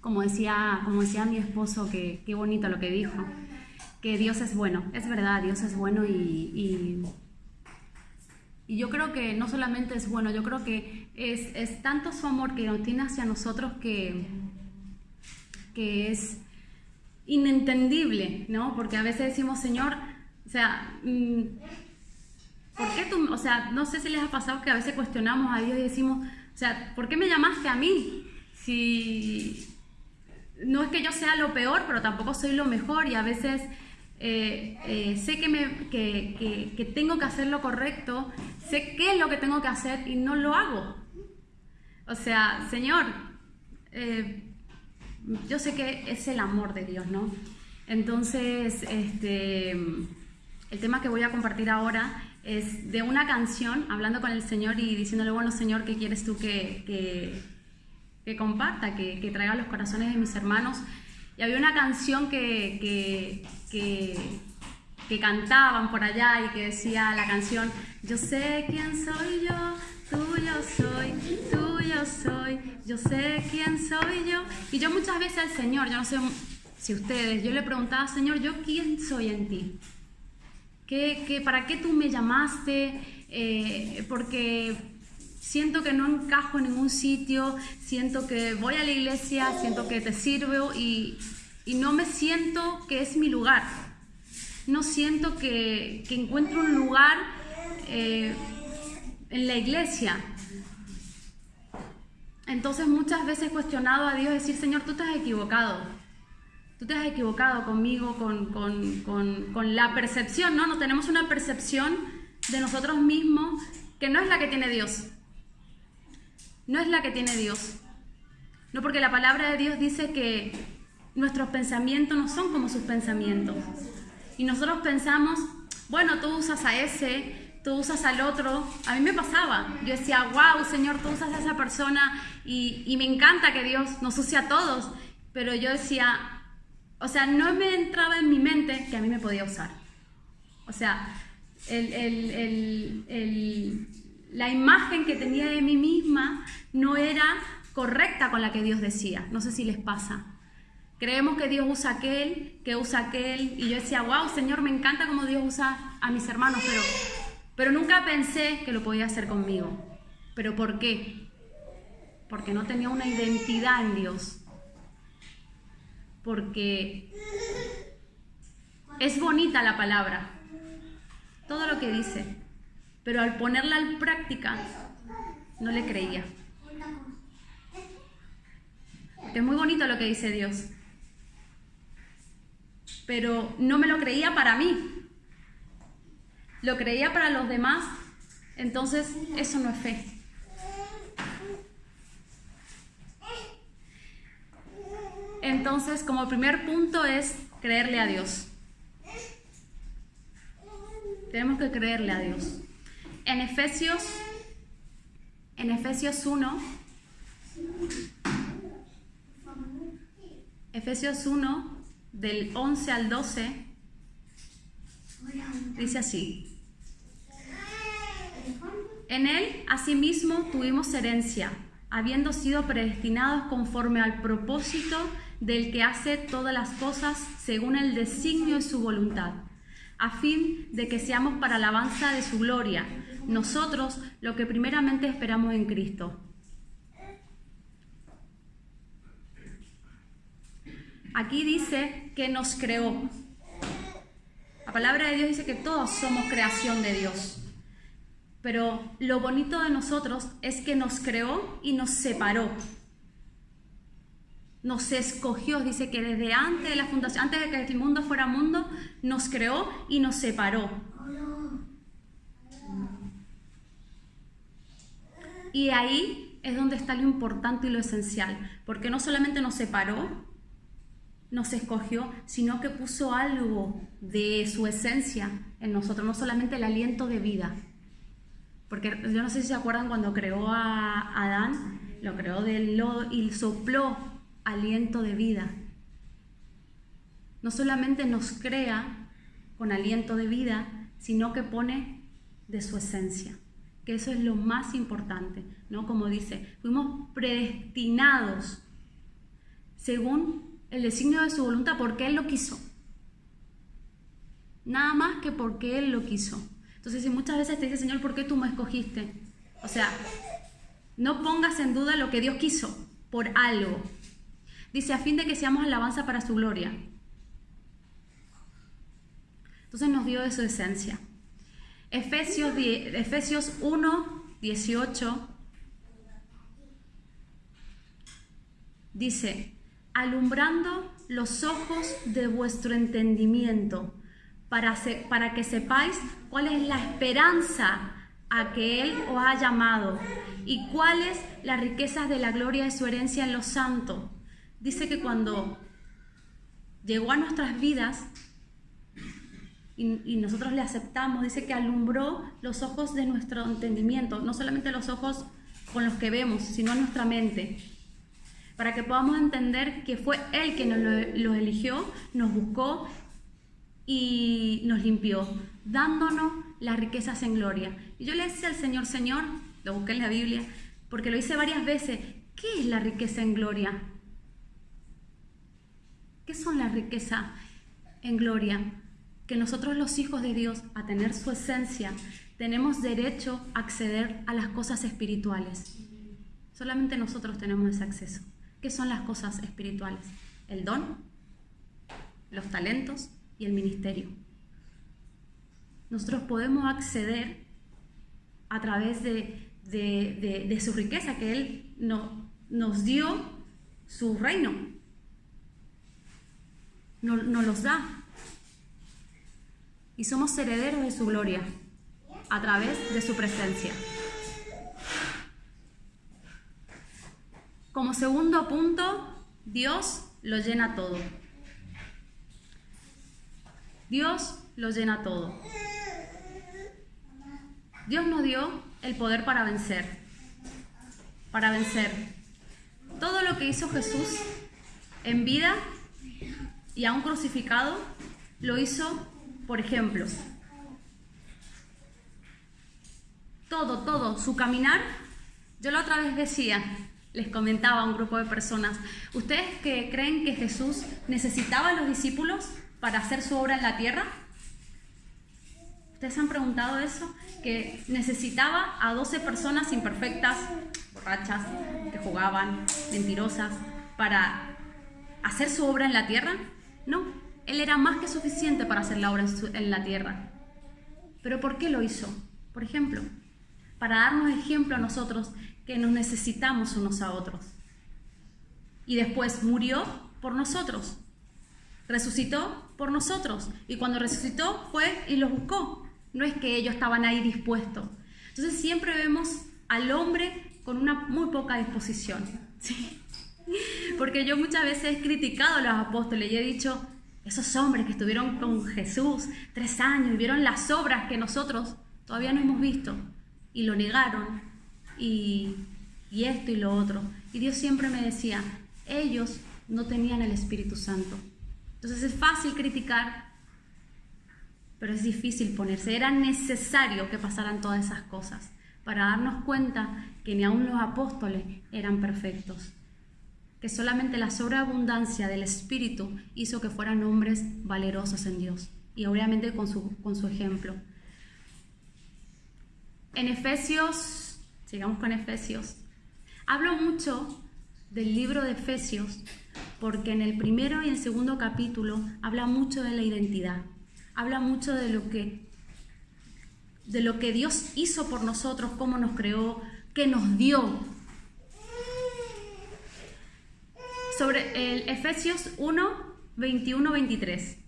como decía, como decía mi esposo, que qué bonito lo que dijo, que Dios es bueno, es verdad, Dios es bueno y, y, yo creo que no solamente es bueno, yo creo que es, es tanto su amor que nos tiene hacia nosotros que, que es inentendible, ¿no? Porque a veces decimos, Señor, o sea, mm, ¿por qué tú, o sea, no sé si les ha pasado que a veces cuestionamos a Dios y decimos, o sea, ¿por qué me llamaste a mí? Si no es que yo sea lo peor, pero tampoco soy lo mejor y a veces eh, eh, sé que, me, que, que, tengo que hacer lo correcto, sé qué es lo que tengo que hacer y no lo hago. O sea, Señor, eh, yo sé que es el amor de Dios, ¿no? Entonces, este, el tema que voy a compartir ahora es de una canción, hablando con el Señor y diciéndole, bueno, Señor, ¿qué quieres tú que, que, que comparta, que, que, traiga los corazones de mis hermanos? Y había una canción que, que, cantaban por allá y que decía la canción, yo sé quién soy yo, tuyo soy, tuyo soy, yo sé quién soy yo. Y yo muchas veces al Señor, yo no sé si ustedes, yo le preguntaba, Señor, ¿yo quién soy en ti? ¿Qué, para qué tú me llamaste? Eh, porque siento que no encajo en ningún sitio, siento que voy a la iglesia, siento que te sirvo y, no me siento que es mi lugar. No siento que, encuentro un lugar eh, en la iglesia. Entonces muchas veces he cuestionado a Dios, decir, Señor, tú te has equivocado. Tú te has equivocado conmigo, con, la percepción, ¿no? No tenemos una percepción de nosotros mismos que no es la que tiene Dios. No es la que tiene Dios. No porque la palabra de Dios dice que nuestros pensamientos no son como sus pensamientos. Y nosotros pensamos, bueno, tú usas a ese, tú usas al otro. A mí me pasaba. Yo decía, wow, Señor, tú usas a esa persona y, me encanta que Dios nos use a todos. Pero yo decía, o sea, no me entraba en mi mente que a mí me podía usar. O sea, la imagen que tenía de mí misma no era correcta con la que Dios decía. No sé si les pasa. Creemos que Dios usa aquel, que usa aquel, y yo decía, wow, Señor, me encanta cómo Dios usa a mis hermanos, pero pero nunca pensé que lo podía hacer conmigo. ¿Pero por qué? Porque no tenía una identidad en Dios. Porque es bonita la palabra, todo lo que dice, pero al ponerla en práctica no le creía. Es muy bonito lo que dice Dios, pero no me lo creía para mí, lo creía para los demás, entonces eso no es fe. Entonces, como primer punto es creerle a Dios. Tenemos que creerle a Dios. En Efesios, en Efesios 1, Efesios 1, del 11 al 12, dice así. En él, asimismo, tuvimos herencia, habiendo sido predestinados conforme al propósito del que hace todas las cosas según el designio de su voluntad, a fin de que seamos para alabanza de su gloria, nosotros lo que primeramente esperamos en Cristo. Aquí dice que nos creó. La palabra de Dios dice que todos somos creación de Dios. Pero lo bonito de nosotros es que nos creó y nos separó. Nos escogió, dice que desde antes de la fundación, antes de que el mundo fuera mundo, nos creó y nos separó. Y ahí es donde está lo importante y lo esencial, porque no solamente nos separó, nos escogió, sino que puso algo de su esencia en nosotros, no solamente el aliento de vida, porque yo no sé si se acuerdan cuando creó a Adán, lo creó del lodo y sopló aliento de vida. No solamente nos crea con aliento de vida, sino que pone de su esencia, que eso es lo más importante, ¿no? Como dice, fuimos predestinados según el designio de su voluntad, porque Él lo quiso. Nada más que porque Él lo quiso. Entonces, si muchas veces te dice, Señor, ¿por qué tú me escogiste? O sea, no pongas en duda lo que Dios quiso por algo. Dice, a fin de que seamos alabanza para su gloria. Entonces nos dio de su esencia. Efesios, Efesios 1, 18 dice, alumbrando los ojos de vuestro entendimiento, para, que sepáis cuál es la esperanza a que Él os ha llamado y cuál es la riqueza de la gloria de su herencia en los santos. Dice que cuando llegó a nuestras vidas y, nosotros le aceptamos, dice que alumbró los ojos de nuestro entendimiento, no solamente los ojos con los que vemos, sino nuestra mente, para que podamos entender que fue Él quien nos lo, eligió, nos buscó y nos limpió, dándonos las riquezas en gloria. Y yo le decía al Señor, Señor, lo busqué en la Biblia, porque lo hice varias veces, ¿qué es la riqueza en gloria? ¿Qué son la riqueza en gloria? Que nosotros los hijos de Dios, a tener su esencia, tenemos derecho a acceder a las cosas espirituales. Solamente nosotros tenemos ese acceso. ¿Qué son las cosas espirituales? El don, los talentos y el ministerio. Nosotros podemos acceder a través de, su riqueza, que Él no, nos dio su reino. Nos los da. Y somos herederos de su gloria a través de su presencia. Como segundo punto, Dios lo llena todo. Dios lo llena todo. Dios nos dio el poder para vencer. Para vencer. Todo lo que hizo Jesús en vida y aún crucificado, lo hizo por ejemplos. Todo, todo, su caminar. Yo la otra vez decía, les comentaba a un grupo de personas, ¿ustedes que creen que Jesús necesitaba a los discípulos para hacer su obra en la tierra? ¿Ustedes han preguntado eso? Que necesitaba a 12 personas imperfectas, borrachas, que jugaban, mentirosas, para hacer su obra en la tierra. No, él era más que suficiente para hacer la obra en la tierra. ¿Pero por qué lo hizo? Por ejemplo, para darnos ejemplo a nosotros que nos necesitamos unos a otros. Y después murió por nosotros. Resucitó por nosotros. Y cuando resucitó fue y los buscó. No es que ellos estaban ahí dispuestos. Entonces siempre vemos al hombre con una muy poca disposición. Porque yo muchas veces he criticado a los apóstoles y he dicho, esos hombres que estuvieron con Jesús tres años y vieron las obras que nosotros todavía no hemos visto y lo negaron y, esto y lo otro. Y Dios siempre me decía, ellos no tenían el Espíritu Santo. Entonces es fácil criticar, pero es difícil ponerse. Era necesario que pasaran todas esas cosas para darnos cuenta que ni aun los apóstoles eran perfectos, que solamente la sobreabundancia del Espíritu hizo que fueran hombres valerosos en Dios y obviamente con su, con su ejemplo. En Efesios, sigamos con Efesios, hablo mucho del libro de Efesios porque en el primero y el segundo capítulo habla mucho de la identidad habla mucho de lo que de lo que Dios hizo por nosotros, cómo nos creó, qué nos dio. Sobre el Efesios 1, 21, 23.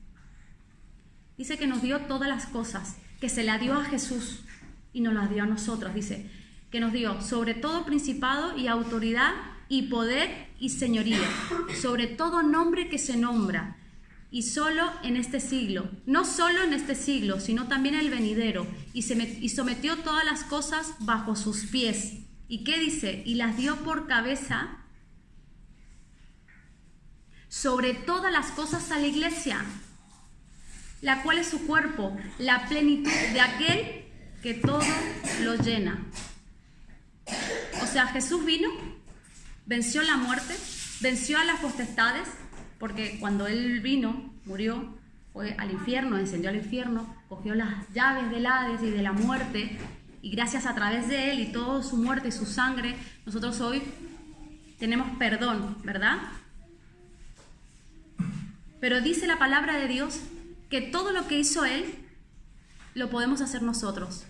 Dice que nos dio todas las cosas, que se la dio a Jesús y nos las dio a nosotros. Dice que nos dio sobre todo principado y autoridad y poder y señoría, sobre todo nombre que se nombra y solo en este siglo, no solo en este siglo, sino también el venidero, y, se y sometió todas las cosas bajo sus pies. ¿Y qué dice? Y las dio por cabeza sobre todas las cosas a la iglesia, la cual es su cuerpo, la plenitud de aquel que todo lo llena. O sea, Jesús vino, venció la muerte, venció a las potestades, porque cuando él vino, murió, fue al infierno, encendió al infierno, cogió las llaves del Hades y de la muerte, y gracias a través de él y toda su muerte y su sangre, nosotros hoy tenemos perdón, ¿verdad? Pero dice la palabra de Dios que todo lo que hizo él lo podemos hacer nosotros.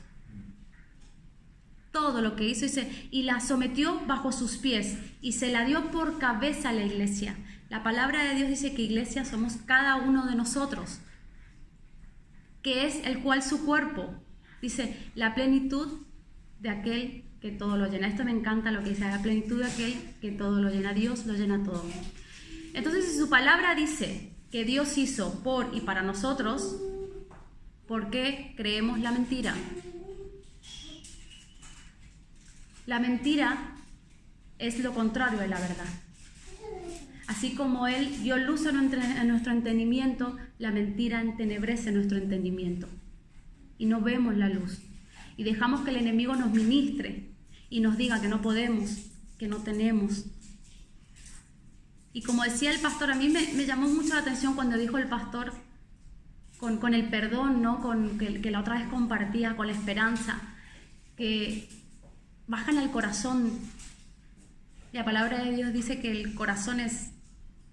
Todo lo que hizo, dice, y la sometió bajo sus pies y se la dio por cabeza a la iglesia. La palabra de Dios dice que iglesia somos cada uno de nosotros, que es el cual su cuerpo. Dice, la plenitud de aquel que todo lo llena. Esto me encanta lo que dice, la plenitud de aquel que todo lo llena. Dios lo llena todo. Entonces, si su palabra dice que Dios hizo por y para nosotros, ¿por qué creemos la mentira? La mentira es lo contrario de la verdad. Así como Él dio luz a nuestro entendimiento, la mentira entenebrece nuestro entendimiento. Y no vemos la luz. Y dejamos que el enemigo nos ministre y nos diga que no podemos, que no tenemos. Y como decía el pastor, a mí me, llamó mucho la atención cuando dijo el pastor con, el perdón, ¿no? con, que, la otra vez compartía, con la esperanza, que bajan al corazón. La palabra de Dios dice que el corazón es,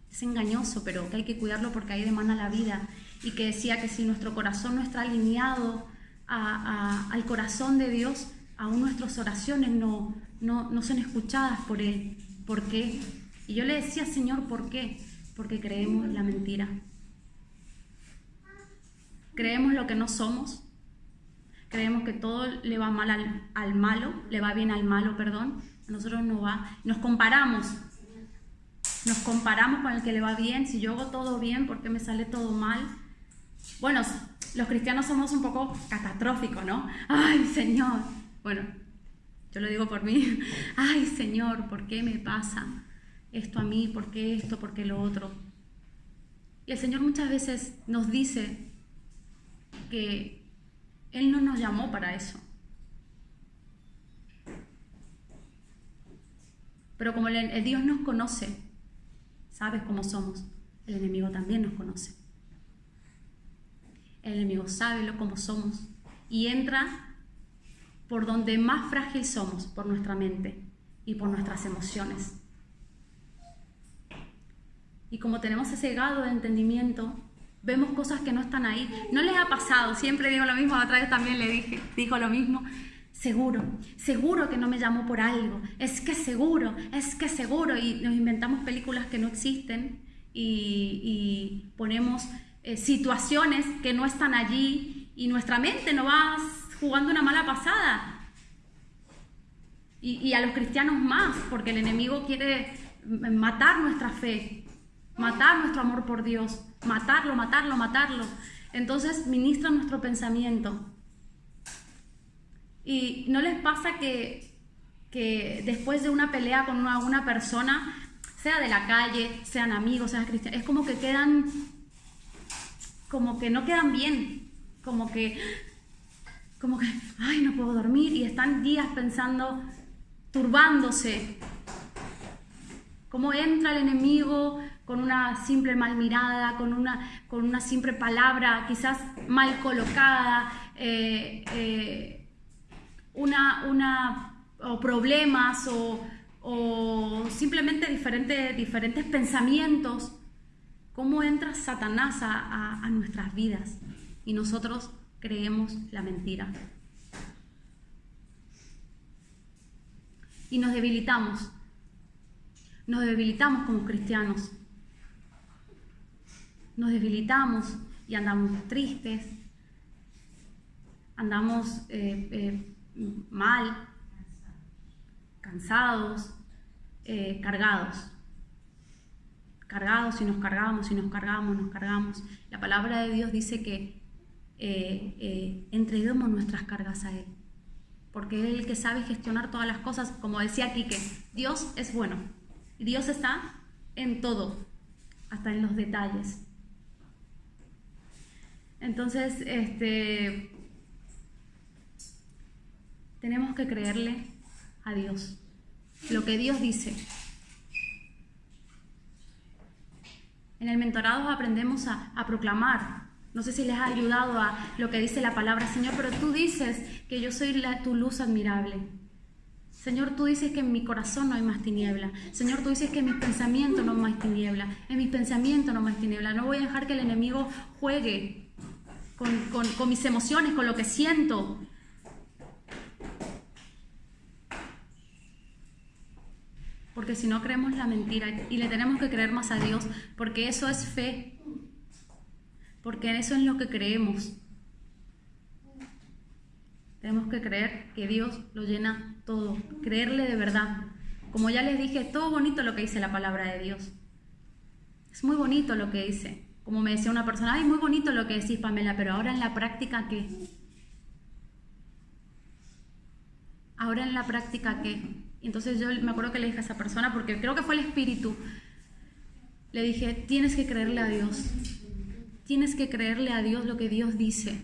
es engañoso, pero que hay que cuidarlo porque ahí demanda la vida. Y que decía que si nuestro corazón no está alineado al corazón de Dios, aún nuestras oraciones no, no, son escuchadas por Él. ¿Por qué? Y yo le decía, Señor, ¿por qué? Porque creemos la mentira. Creemos lo que no somos. Creemos que todo le va mal al, malo, le va bien al malo, perdón. A nosotros no va. Nos comparamos. Nos comparamos con el que le va bien. Si yo hago todo bien, ¿por qué me sale todo mal? Bueno, los cristianos somos un poco catastróficos, ¿no? Ay, Señor, bueno, yo lo digo por mí. Ay, Señor, ¿por qué me pasa esto a mí? ¿Por qué esto? ¿Por qué lo otro? Y el Señor muchas veces nos dice que Él no nos llamó para eso. Pero como el, Dios nos conoce, sabes cómo somos, el enemigo también nos conoce. El enemigo sabe lo cómo somos y entra por donde más frágil somos, por nuestra mente y por nuestras emociones. Y como tenemos ese gado de entendimiento, vemos cosas que no están ahí. No les ha pasado, siempre digo lo mismo, otra vez también le dije, dijo lo mismo. Seguro, seguro que no me llamó por algo, es que seguro, es que seguro. Y nos inventamos películas que no existen y, ponemos eh, situaciones que no están allí y nuestra mente no va jugando una mala pasada. Y, a los cristianos más, porque el enemigo quiere matar nuestra fe, matar nuestro amor por Dios, matarlo, matarlo, matarlo. Entonces ministra nuestro pensamiento. Y no les pasa que, que después de una pelea con una, una, persona, sea de la calle, sean amigos, sean cristianos, es como que quedan, como que no quedan bien, como que como que, ay, no puedo dormir y están días pensando, turbándose. Cómo entra el enemigo con una simple mal mirada, con una, con una simple palabra quizás mal colocada, eh, eh, una, una, o problemas o, simplemente diferentes, diferentes pensamientos. ¿Cómo entra Satanás a nuestras vidas? Y nosotros creemos la mentira. Y nos debilitamos. Nos debilitamos como cristianos. Nos debilitamos y andamos tristes, andamos eh, eh, mal, cansados, eh, cargados. Cargados y nos cargamos y nos cargamos, nos cargamos. La palabra de Dios dice que entreguemos nuestras cargas a Él. Porque Él es el que sabe gestionar todas las cosas. Como decía Quique, Dios es bueno. Y Dios está en todo, hasta en los detalles. Entonces, este, tenemos que creerle a Dios. Lo que Dios dice. En el mentorado aprendemos a, proclamar. No sé si les ha ayudado a lo que dice la palabra, Señor, pero tú dices que yo soy tu luz admirable. Señor, tú dices que en mi corazón no hay más tiniebla. Señor, tú dices que en mis pensamientos no hay más tiniebla. En mis pensamientos no hay más tiniebla. No voy a dejar que el enemigo juegue con, mis emociones, con lo que siento. Porque si no creemos la mentira y le tenemos que creer más a Dios, porque eso es fe. Porque eso es lo que creemos. Tenemos que creer que Dios lo llena todo, creerle de verdad. Como ya les dije, todo bonito lo que dice la palabra de Dios. Es muy bonito lo que dice. Como me decía una persona, ay, muy bonito lo que decís, Pamela, pero ahora en la práctica, ¿qué? Ahora en la práctica, ¿qué? Entonces yo me acuerdo que le dije a esa persona, porque creo que fue el espíritu, le dije, tienes que creerle a Dios. Tienes que creerle a Dios lo que Dios dice.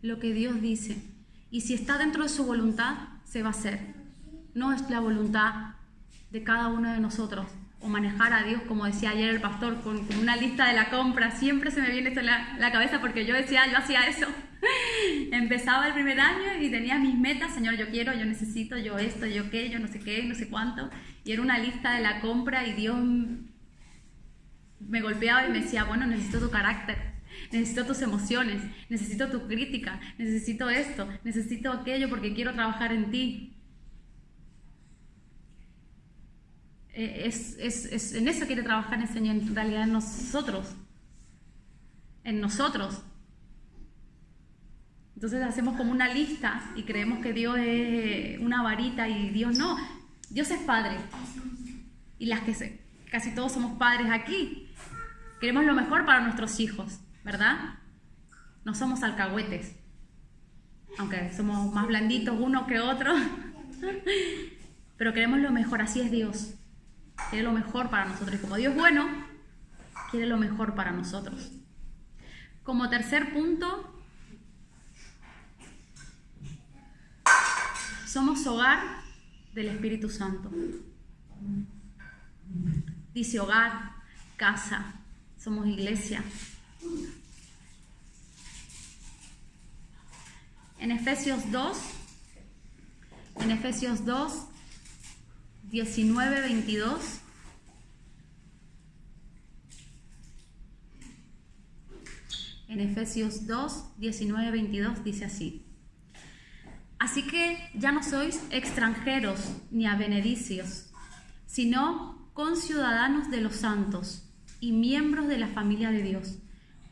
lo que Dios dice. Y si está dentro de su voluntad, se va a hacer. No es la voluntad de cada uno de nosotros. O manejar a Dios, como decía ayer el pastor, con, una lista de la compra. Siempre se me viene esto en la, cabeza porque yo decía, yo hacía eso. Empezaba el primer año y tenía mis metas, Señor, yo quiero, yo necesito, yo esto, yo qué, yo no sé qué, no sé cuánto. Y era una lista de la compra y Dios me golpeaba y me decía, bueno, necesito tu carácter necesito tus emociones, necesito tu crítica, necesito esto, necesito aquello porque quiero trabajar en ti. Eh, es, en eso quiere trabajar el Señor, en realidad en nosotros, en nosotros. Entonces hacemos como una lista y creemos que Dios es una varita y Dios no. Dios es Padre. Y las que casi todos somos padres aquí. Queremos lo mejor para nuestros hijos. ¿verdad? No somos alcahuetes, aunque somos más blanditos uno que otro, pero queremos lo mejor, así es Dios. Quiere lo mejor para nosotros. Y como Dios es bueno, quiere lo mejor para nosotros. Como tercer punto, somos hogar del Espíritu Santo. Dice hogar, casa, somos iglesia. En Efesios 2, en Efesios 2, 19, 22. En Efesios 2, 19, 22 dice así. Así que ya no sois extranjeros ni abenedicios, sino conciudadanos de los santos y miembros de la familia de Dios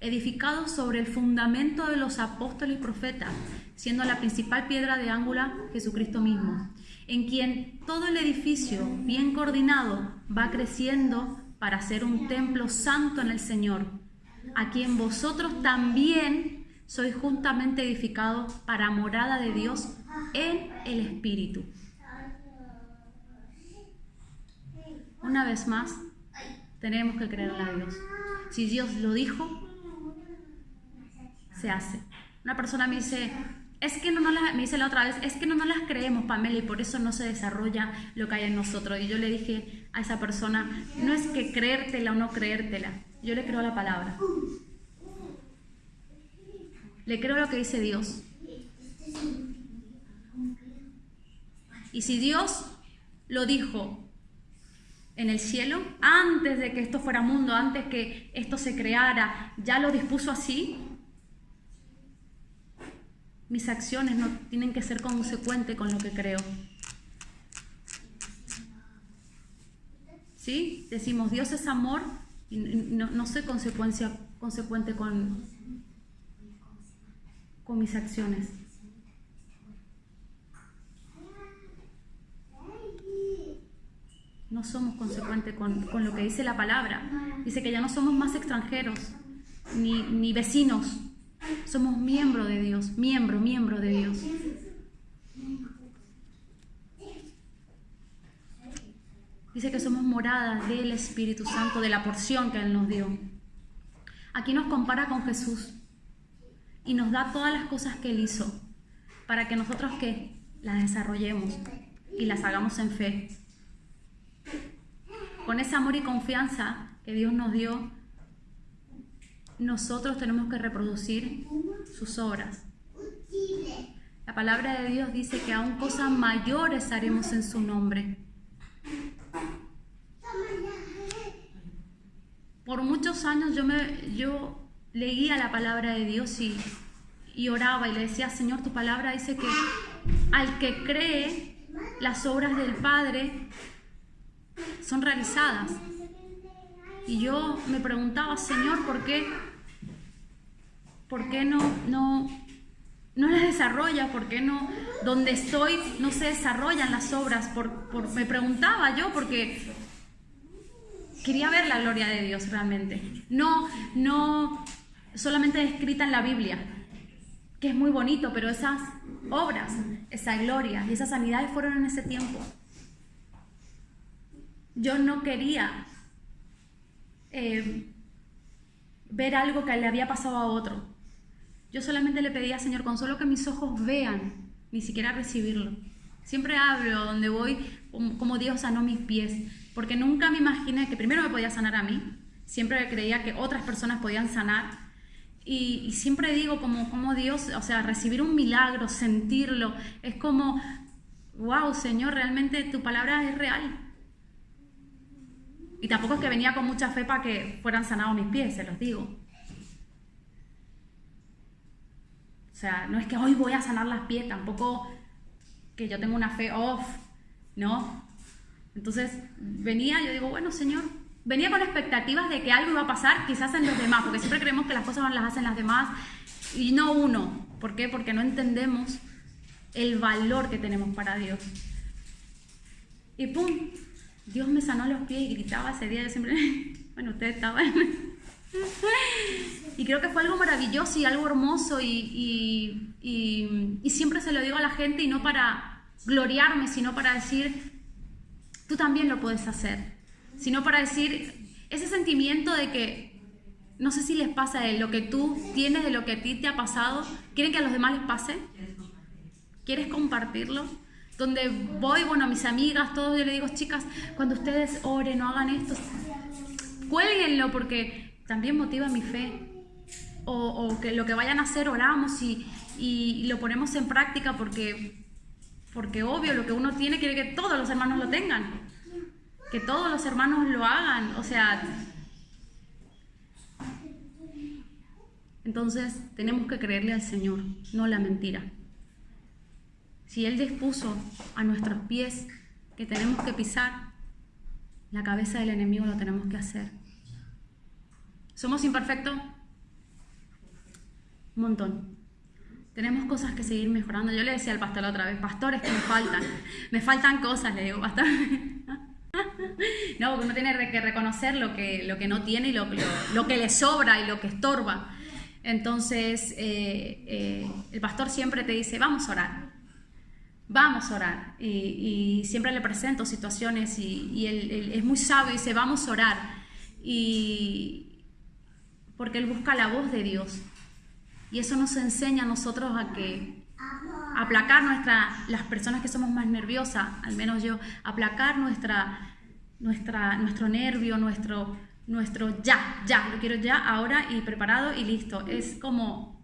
edificados sobre el fundamento de los apóstoles y profetas, siendo la principal piedra de ángulo Jesucristo mismo, en quien todo el edificio, bien coordinado, va creciendo para ser un templo santo en el Señor, a quien vosotros también sois juntamente edificados para morada de Dios en el Espíritu. Una vez más, tenemos que creerle a Dios. Si Dios lo dijo, se hace. Una persona me dice, es que no, no las, me dice la otra vez, es que no, no las creemos, Pamela, y por eso no se desarrolla lo que hay en nosotros. Y yo le dije a esa persona, no es que creértela o no creértela, yo le creo la palabra. Le creo lo que dice Dios. Y si Dios lo dijo en el cielo, antes de que esto fuera mundo, antes que esto se creara, ya lo dispuso así, mis acciones no tienen que ser consecuentes con lo que creo. ¿Sí? Decimos, Dios es amor y no, soy consecuencia, consecuente con, con mis acciones. No somos consecuentes con, con, lo que dice la palabra. Dice que ya no somos más extranjeros, ni, ni vecinos, somos miembro de Dios, miembro, miembro de Dios. Dice que somos morada del Espíritu Santo, de la porción que Él nos dio. Aquí nos compara con Jesús y nos da todas las cosas que Él hizo para que nosotros que las desarrollemos y las hagamos en fe. con ese amor y confianza que Dios nos dio, nosotros tenemos que reproducir sus obras. La palabra de Dios dice que aún cosas mayores haremos en su nombre. Por muchos años yo, me, yo leía la palabra de Dios y, y oraba y le decía, Señor, tu palabra dice que al que cree las obras del Padre son realizadas. Y yo me preguntaba, Señor, ¿por qué? ¿Por qué no, no, no las desarrolla? ¿Por qué no, donde estoy, no se desarrollan las obras? Por, me preguntaba yo, porque quería ver la gloria de Dios realmente. No, no solamente escrita en la Biblia, que es muy bonito, pero esas obras, esa gloria y esas sanidades fueron en ese tiempo. Yo no quería eh, ver algo que le había pasado a otro. Yo solamente le pedía, Señor, con solo que mis ojos vean, ni siquiera recibirlo. Siempre hablo donde voy como Dios sanó mis pies, porque nunca me imaginé que primero me podía sanar a mí, siempre creía que otras personas podían sanar. Y, siempre digo como, como Dios, o sea, recibir un milagro, sentirlo, es como, wow, Señor, realmente tu palabra es real. Y tampoco es que venía con mucha fe para que fueran sanados mis pies, se los digo. O sea, no es que hoy voy a sanar las pies, tampoco que yo tengo una fe off, ¿no? Entonces venía, yo digo, bueno, Señor, venía con expectativas de que algo iba a pasar, quizás en los demás, porque siempre creemos que las cosas las hacen las demás y no uno. ¿Por qué? Porque no entendemos el valor que tenemos para Dios. Y pum, Dios me sanó los pies y gritaba ese día, yo siempre, bueno, ustedes estaban. y creo que fue algo maravilloso y algo hermoso y, y, siempre se lo digo a la gente y no para gloriarme, sino para decir, tú también lo puedes hacer, sino para decir ese sentimiento de que, no sé si les pasa de lo que tú tienes, de lo que a ti te ha pasado, ¿quieren que a los demás les pase? ¿Quieres compartirlo? donde voy, bueno, a mis amigas, todos, yo le digo, chicas, cuando ustedes oren o hagan esto, cuélguenlo porque también motiva mi fe. O, que lo que vayan a hacer oramos y, y, lo ponemos en práctica porque, porque obvio, lo que uno tiene quiere que todos los hermanos lo tengan. Que todos los hermanos lo hagan. O sea, entonces tenemos que creerle al Señor, no la mentira. Si Él dispuso a nuestros pies que tenemos que pisar, la cabeza del enemigo lo tenemos que hacer. ¿Somos imperfectos? Un montón. Tenemos cosas que seguir mejorando. Yo le decía al pastor otra vez, pastores que me faltan. Me faltan cosas, le digo, pastor. No, porque uno tiene que reconocer lo que, lo que no tiene y lo, lo, que le sobra y lo que estorba. Entonces, eh, eh, el pastor siempre te dice, vamos a orar vamos a orar. Y, siempre le presento situaciones y, él, es muy sabio y dice, vamos a orar. Y porque él busca la voz de Dios. Y eso nos enseña a nosotros a que aplacar nuestra, las personas que somos más nerviosas, al menos yo, aplacar nuestra, nuestra, nuestro nervio, nuestro, nuestro ya, ya, lo quiero ya, ahora y preparado y listo. Es como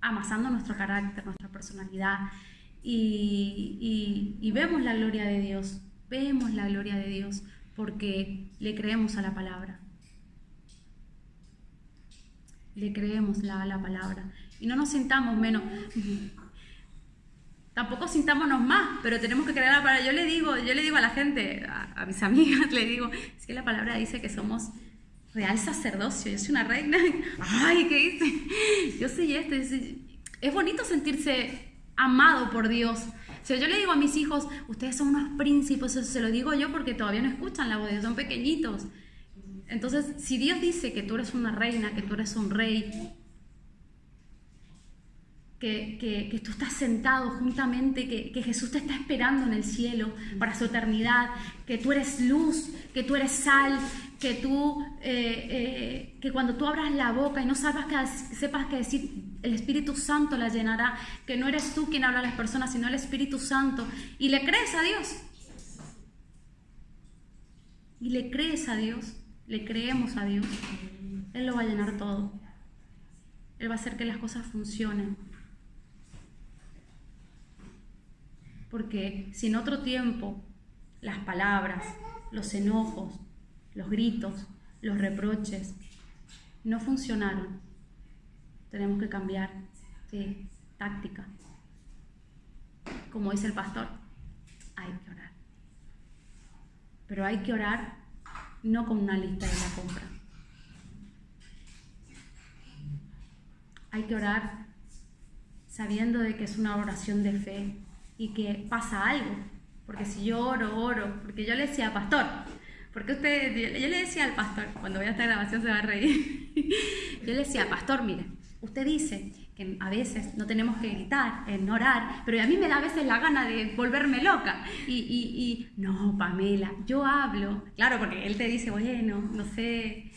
amasando nuestro carácter, nuestra personalidad y, vemos la gloria de Dios, vemos la gloria de Dios porque le creemos a la palabra. Le creemos a la palabra. Y no nos sintamos menos. Tampoco sintámonos más, pero tenemos que creer la palabra. Yo le digo, yo le digo a la gente, a, mis amigas, le digo, es que la palabra dice que somos real sacerdocio. Yo soy una reina. Ay, ¿qué dice? Yo soy esto. Es bonito sentirse amado por Dios. Si yo le digo a mis hijos, ustedes son unos príncipes, se lo digo yo porque todavía no escuchan la voz de son pequeñitos. Entonces, si Dios dice que tú eres una reina, que tú eres un rey, que, que, tú estás sentado juntamente, que, que, Jesús te está esperando en el cielo para su eternidad, que tú eres luz, que tú eres sal, que tú, eh, eh, que cuando tú abras la boca y no sepas que, sepas que decir, el Espíritu Santo la llenará, que no eres tú quien habla a las personas, sino el Espíritu Santo, y le crees a Dios. y le crees a Dios, le creemos a Dios, Él lo va a llenar todo. Él va a hacer que las cosas funcionen. Porque si en otro tiempo las palabras, los enojos, los gritos, los reproches no funcionaron, tenemos que cambiar de táctica. Como dice el pastor, hay que orar. Pero hay que orar no con una lista de la compra. Hay que orar sabiendo de que es una oración de fe y que pasa algo. Porque si yo oro, oro, porque yo le decía, pastor, porque usted, yo le decía al pastor, cuando vea esta grabación se va a reír, yo le decía, pastor, mire, usted dice que a veces no tenemos que gritar, en orar, pero a mí me da a veces la gana de volverme loca. Y, y, y no, Pamela, yo hablo, claro, porque él te dice, bueno, no sé.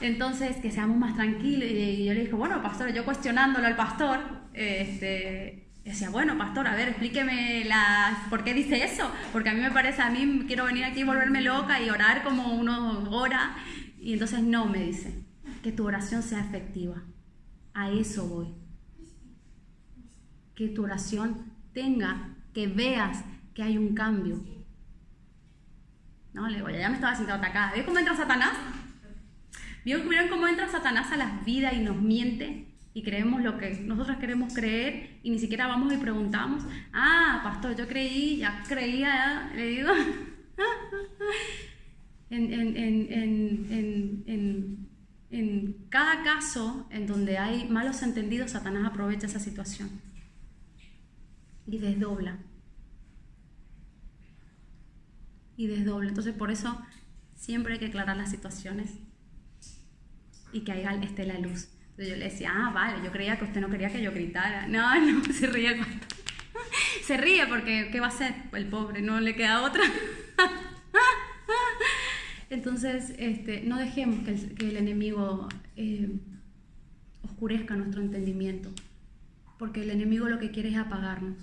Entonces, que seamos más tranquilos. Y yo le dije, bueno, pastor, yo cuestionándolo al pastor, este, decía, bueno, pastor, a ver, explíqueme la, por qué dice eso, porque a mí me parece, a mí quiero venir aquí y volverme loca y orar como uno ora, y entonces no, me dice, que tu oración sea efectiva. A eso voy. Que tu oración tenga, que veas que hay un cambio. No, le digo, ya me estaba sintiendo atacada. ¿Ves cómo entra Satanás? ¿Vieron cómo entra Satanás a las vidas y nos miente? y creemos lo que nosotros queremos creer y ni siquiera vamos y preguntamos, ah, pastor, yo creí, ya creía, le digo, en, en, en, en, cada caso en donde hay malos entendidos, Satanás aprovecha esa situación y desdobla. Y desdobla. Entonces por eso siempre hay que aclarar las situaciones y que esté la luz yo le decía, ah, vale, yo creía que usted no quería que yo gritara. No, no, se ríe el pastor. Se ríe porque, ¿qué va a hacer? El pobre, no le queda otra. Entonces, este, no dejemos que el, enemigo eh, oscurezca nuestro entendimiento, porque el enemigo lo que quiere es apagarnos,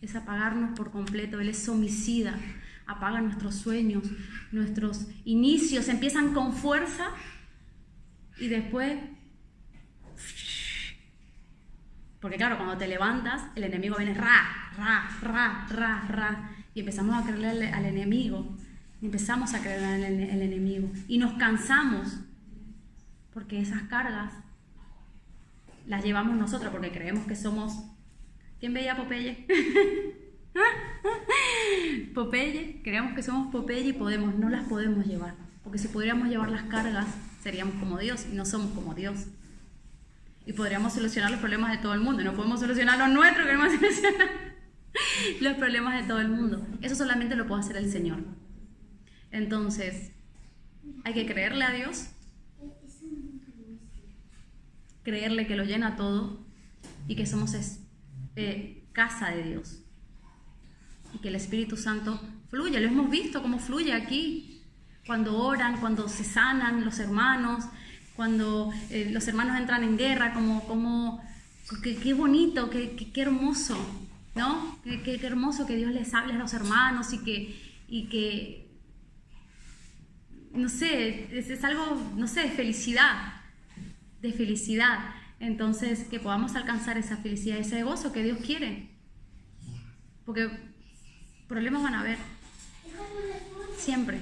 es apagarnos por completo, él es homicida, apaga nuestros sueños, nuestros inicios empiezan con fuerza y después... Porque claro, cuando te levantas, el enemigo viene ra, ra, ra, ra, ra. Y empezamos a creerle al, enemigo. Empezamos a creer al el enemigo. Y nos cansamos. Porque esas cargas las llevamos nosotros porque creemos que somos... ¿Quién veía Popeye? Popeye, creemos que somos Popeye y podemos, no las podemos llevar. Porque si podríamos llevar las cargas, seríamos como Dios y no somos como Dios. Y podríamos solucionar los problemas de todo el mundo. No podemos solucionar los nuestros, queremos solucionar los problemas de todo el mundo. Eso solamente lo puede hacer el Señor. Entonces, hay que creerle a Dios, creerle que lo llena todo y que somos eh, casa de Dios. Y que el Espíritu Santo fluye. Lo hemos visto cómo fluye aquí cuando oran, cuando se sanan los hermanos, cuando eh, los hermanos entran en guerra, como, como qué, bonito, qué, qué, hermoso, ¿no? Qué, hermoso que Dios les hable a los hermanos y que, y que no sé, es, algo, no sé, de felicidad, de felicidad. Entonces, que podamos alcanzar esa felicidad, ese gozo que Dios quiere. Porque problemas van a haber. Siempre.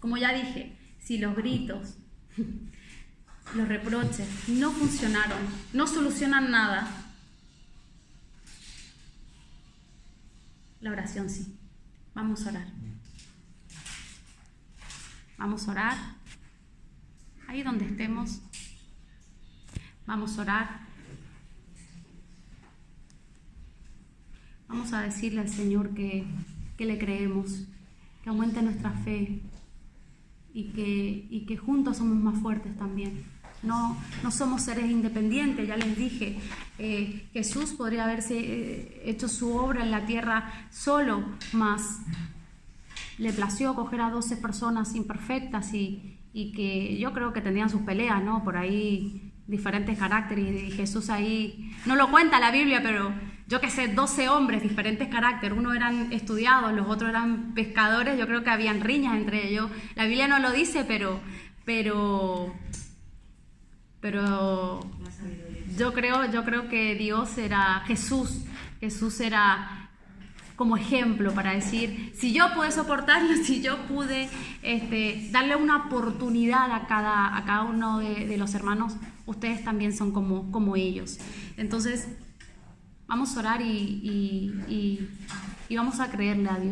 Como ya dije, si los gritos, los reproches no funcionaron, no solucionan nada, la oración sí. Vamos a orar. Vamos a orar. Ahí donde estemos. Vamos a orar. Vamos a decirle al Señor que, que le creemos, que aumente nuestra fe, y que, y que juntos somos más fuertes también. No, no somos seres independientes, ya les dije, eh, Jesús podría haberse eh, hecho su obra en la tierra solo, más le plació coger a 12 personas imperfectas y, y que yo creo que tenían sus peleas, ¿no? Por ahí diferentes caracteres y Jesús ahí, no lo cuenta la Biblia, pero yo qué sé, 12 hombres, diferentes caracteres, uno eran estudiados, los otros eran pescadores, yo creo que habían riñas entre ellos. La Biblia no lo dice, pero, pero, pero yo creo, yo creo que Dios era Jesús, Jesús era como ejemplo para decir, si yo pude soportarlo, si yo pude este, darle una oportunidad a cada, a cada uno de, los hermanos, ustedes también son como, como ellos. Entonces, vamos a orar y, y vamos a creerle a Dios.